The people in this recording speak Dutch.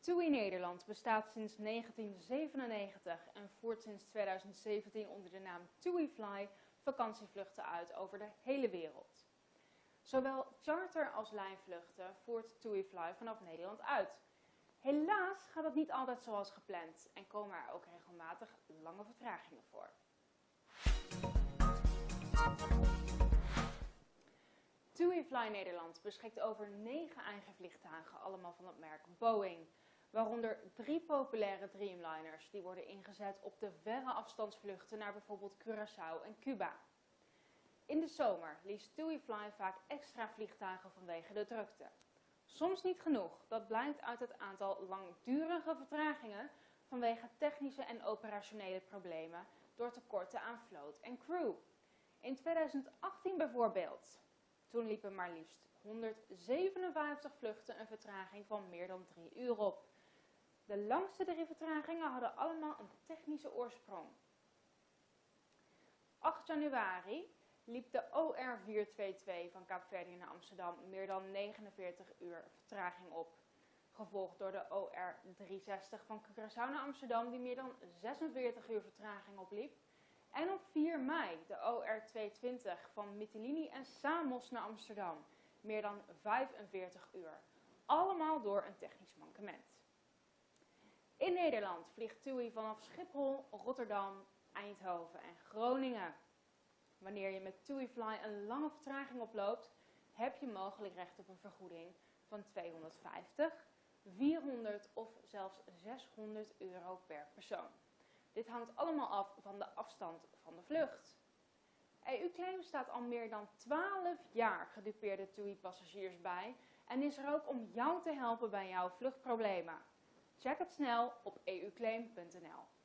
TUI Nederland bestaat sinds 1997 en voert sinds 2017 onder de naam TUI Fly vakantievluchten uit over de hele wereld. Zowel charter- als lijnvluchten voert TUI Fly vanaf Nederland uit. Helaas gaat het niet altijd zoals gepland en komen er ook regelmatig lange vertragingen voor. TUI Fly Nederland beschikt over 9 eigen vliegtuigen, allemaal van het merk Boeing. Waaronder drie populaire Dreamliners die worden ingezet op de verre afstandsvluchten naar bijvoorbeeld Curaçao en Cuba. In de zomer liest TUI Fly vaak extra vliegtuigen vanwege de drukte. Soms niet genoeg, dat blijkt uit het aantal langdurige vertragingen vanwege technische en operationele problemen door tekorten aan vloot en crew. In 2018 bijvoorbeeld. Toen liepen maar liefst 157 vluchten een vertraging van meer dan 3 uur op. De langste drie vertragingen hadden allemaal een technische oorsprong. 8 januari liep de OR422 van Kaapverdië naar Amsterdam meer dan 49 uur vertraging op. Gevolgd door de OR360 van Curaçao naar Amsterdam die meer dan 46 uur vertraging opliep. En op 4 mei de OR220 van Mytilini en Samos naar Amsterdam. Meer dan 45 uur. Allemaal door een technisch mankement. In Nederland vliegt TUI vanaf Schiphol, Rotterdam, Eindhoven en Groningen. Wanneer je met TUI Fly een lange vertraging oploopt, heb je mogelijk recht op een vergoeding van 250, 400 of zelfs 600 euro per persoon. Dit hangt allemaal af van de afstand van de vlucht. EU-claim staat al meer dan 12 jaar gedupeerde TUI-passagiers bij en is er ook om jou te helpen bij jouw vluchtproblemen. Check het snel op euclaim.nl.